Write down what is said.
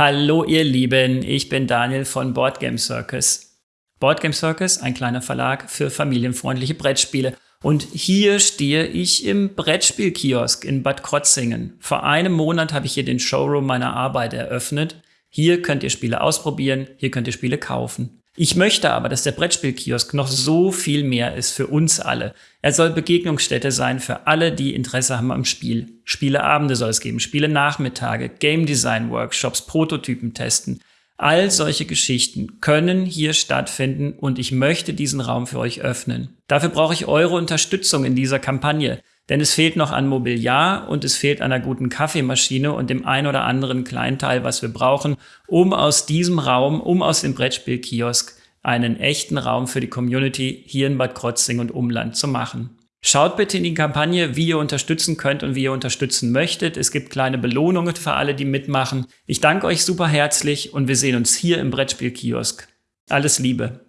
Hallo ihr Lieben, ich bin Daniel von Boardgame Circus. Boardgame Circus, ein kleiner Verlag für familienfreundliche Brettspiele. Und hier stehe ich im Brettspielkiosk in Bad Krotzingen. Vor einem Monat habe ich hier den Showroom meiner Arbeit eröffnet. Hier könnt ihr Spiele ausprobieren, hier könnt ihr Spiele kaufen. Ich möchte aber, dass der Brettspielkiosk noch so viel mehr ist für uns alle. Er soll Begegnungsstätte sein für alle, die Interesse haben am Spiel. Spieleabende soll es geben, Spiele-Nachmittage, Game Design Workshops, Prototypen testen. All solche Geschichten können hier stattfinden und ich möchte diesen Raum für euch öffnen. Dafür brauche ich eure Unterstützung in dieser Kampagne. Denn es fehlt noch an Mobiliar und es fehlt an einer guten Kaffeemaschine und dem ein oder anderen Kleinteil, was wir brauchen, um aus diesem Raum, um aus dem Brettspielkiosk einen echten Raum für die Community hier in Bad Krotzing und Umland zu machen. Schaut bitte in die Kampagne, wie ihr unterstützen könnt und wie ihr unterstützen möchtet. Es gibt kleine Belohnungen für alle, die mitmachen. Ich danke euch super herzlich und wir sehen uns hier im Brettspielkiosk. Alles Liebe.